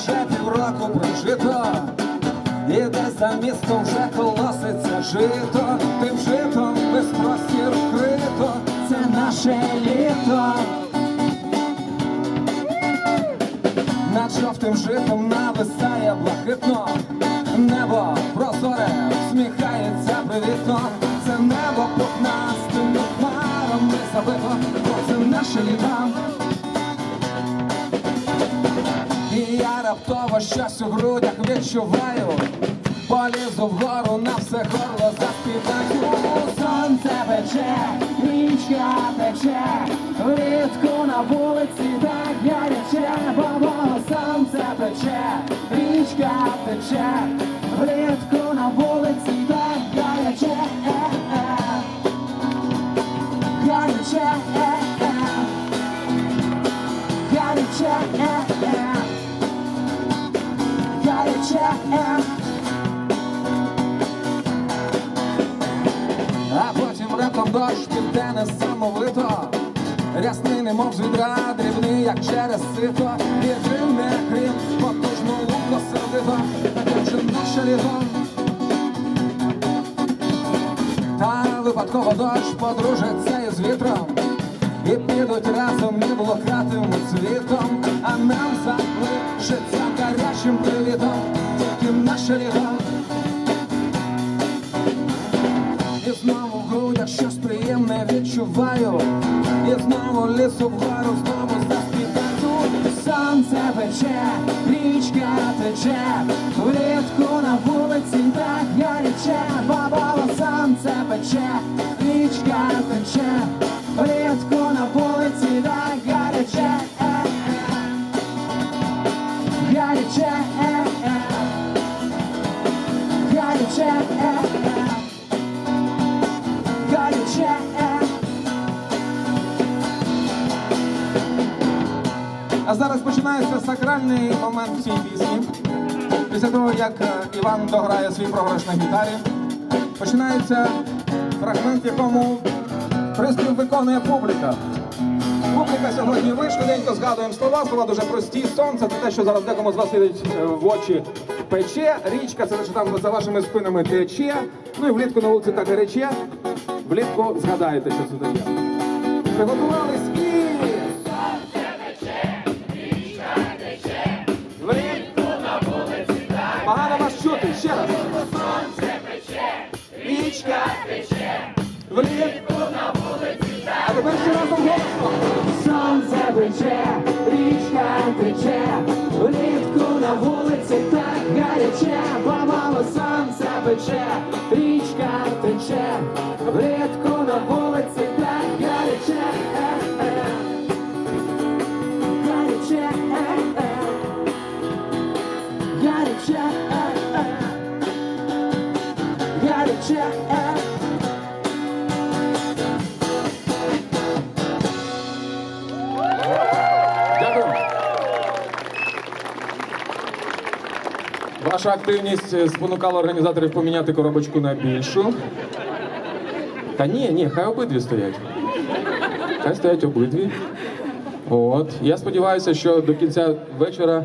вже півроку прожито, і десь за містом вже колоситься жито, тим житом весь простір вкрито, це наше літо. Над жовтим житом нависає блакитно, небо прозоре, всміхається привітно, це небо пухнастими хмарами забито, бо це наше літо. Щось у грудях відчуваю, полізу вгору на все горло заспіваю. Сонце пече, річка тече, влітку на вулиці так гаряче, бо сонце пече, річка тече, дощ піде несамовито Рясний, немов з відра, дрібний, як через сито. Єдине крім потужно луко сердито Таке вже наше літо Та випадково дощ подружиться із вітром. І підуть разом ніблокатим світом А нам залишиться гарячим привітом. Тільки наше літо І знову приємне відчуваю. І знову лісу вгору, знову заспіваю. Сонце пече, річка тече. Влітку на вулиці так гаряче Бабало сонце пече, річка тече. Влітку на вулиці так гаряче. Гаряче, А зараз починається сакральний момент цій пісні. Після того, як е, Іван дограє свій програш на гітарі, починається фрагмент, якому приспів виконує публіка. Публіка сьогодні ви швиденько згадуємо слова. Слова дуже прості. Сонце це те, що зараз декому з вас світить е, в очі пече. Річка це те, що там за вашими спинами тече. Ну і влітку на вулиці так гаряче. Влітку згадаєте, що це таке. Приготувались і... Влітку на вулиці. А тепер ще разом. Сонце пече, річка тече. Влітку на вулиці так гаряче. Помало сонце пече, річка тече. Влітку на вулиці так гаряче. Гаряче, е-е. Гаряче, е-е. Гаряче, е-е. Дякую. Ваша активність е, спонукала організаторів поміняти коробочку на більшу. Та ні, ні, хай обидві стоять. Хай стоять обидві. От. Я сподіваюся, що до кінця вечора